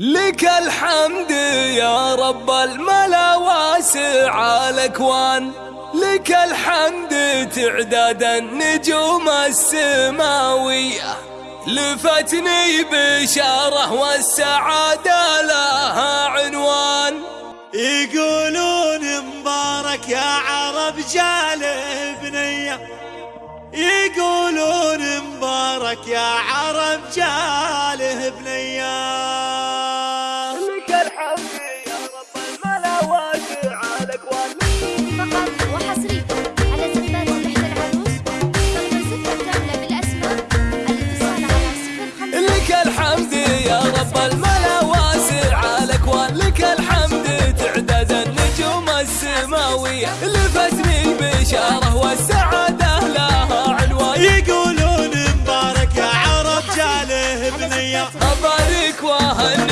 لك الحمد يا رب الملا واسع الأكوان. لك الحمد تعداد النجوم السماوية. لفتني بشارة والسعادة لها عنوان. يقولون مبارك يا عرب جاله بنيه يقولون مبارك يا عرب جاله بنيه لفتني بشارة والسعادة لها عنوان يقولون مبارك يا عرب جاله بنيه أبارك واهني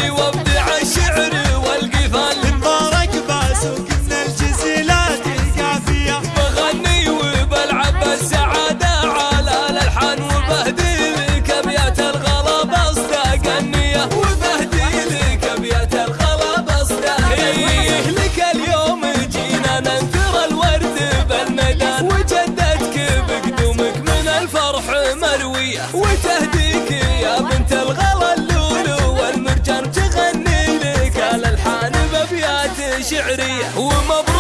وتهديك يا بنت الغلا اللولو والمرجان تغني لك. الالحان بابيات شعريه ومبروك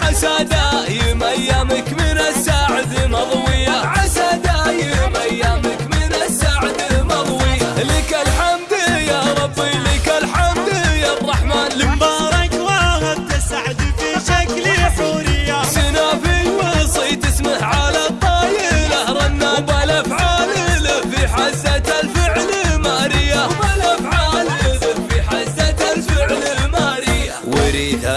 عسى دايم ايامك من السعد مضويه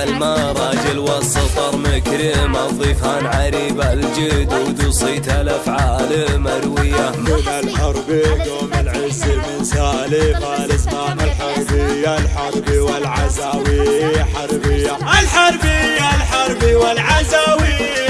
المراجل والسطر مكرم الضيفان عريب الجدود وصيت الأفعال مروية. من الحرب قوم العز من سالف الازمان الحربية الحرب والعزاوي حربية. الحربية الحرب والعزاوي.